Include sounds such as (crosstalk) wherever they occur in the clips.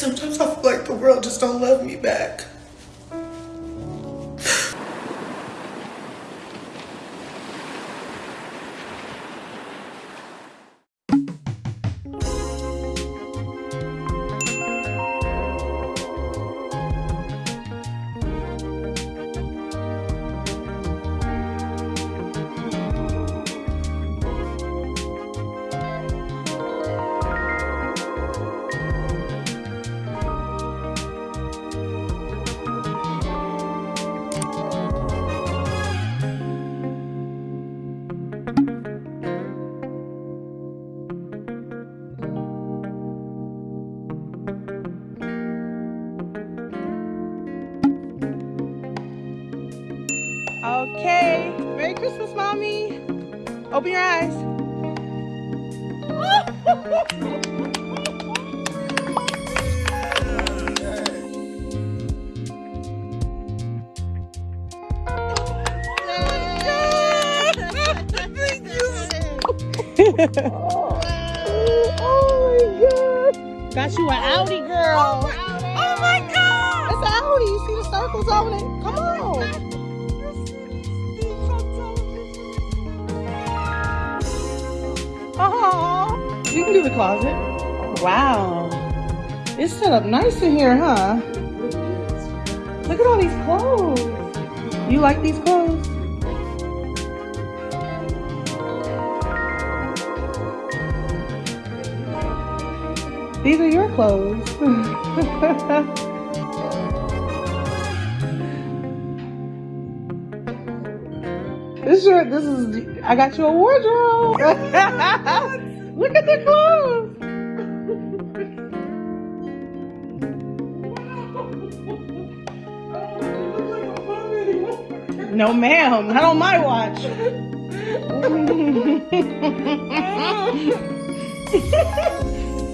Sometimes I feel like the world just don't love me back. Okay. Merry Christmas, Mommy. Open your eyes. oh, my god. Got you an Audi, girl. Oh, oh, my god. It's an Audi. You see the circles on it? Come on. Oh, you can do the closet. Wow. It's set up nice in here, huh? Look at all these clothes. You like these clothes? These are your clothes. this shirt, this is, I got you a wardrobe. (laughs) Look at the clothes. No ma'am, not on my watch. (laughs) (laughs)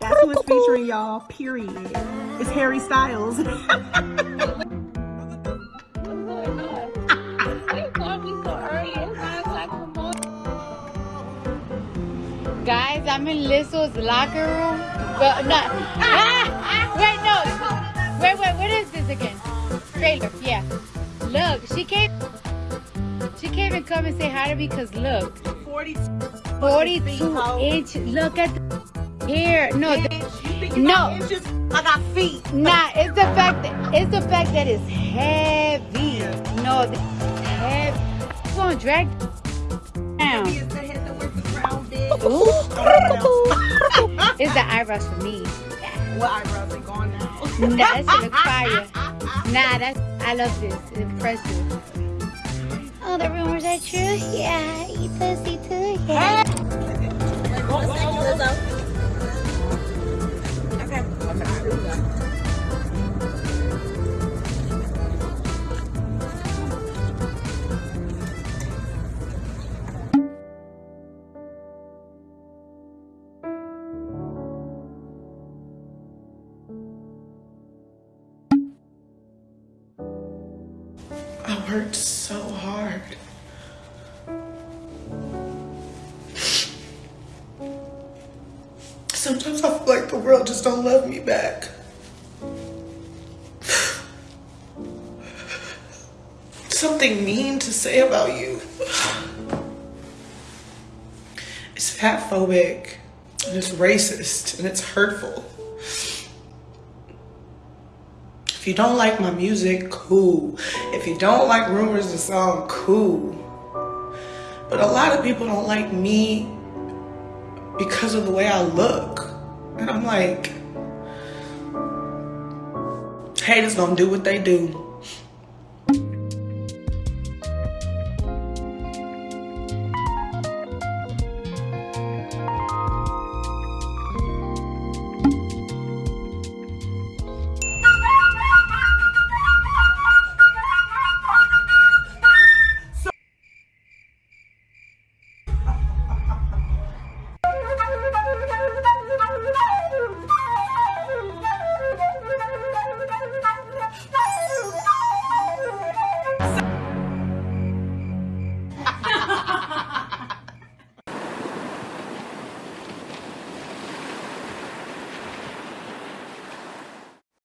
That's who it's featuring, y'all. Period. It's Harry Styles. (laughs) Guys, I'm in Lizzo's locker room. But no. Ah, wait, no. Wait, wait, what is this again? Trailer, yeah. Look, she came. She can't even come and say hi to me because look. 42, 42 inches. Look at the hair. No, the, no. Inches, I got feet. Nah, it's the fact that it's the fact that it's heavy. No, the, heavy. It's gonna drag down. Ooh. (laughs) it's the eyebrows for me. What eyebrows are gone now? Nah, that shit look fire. Nah, that's I love this. It's impressive. Oh, the rumors are true. Yeah, eat pussy too. Yeah. I worked so hard. Sometimes I feel like the world just don't love me back. Something mean to say about you. It's fat phobic and it's racist and it's hurtful. If you don't like my music, cool. If you don't like Rumors the song, cool. But a lot of people don't like me because of the way I look. And I'm like, haters gonna do what they do.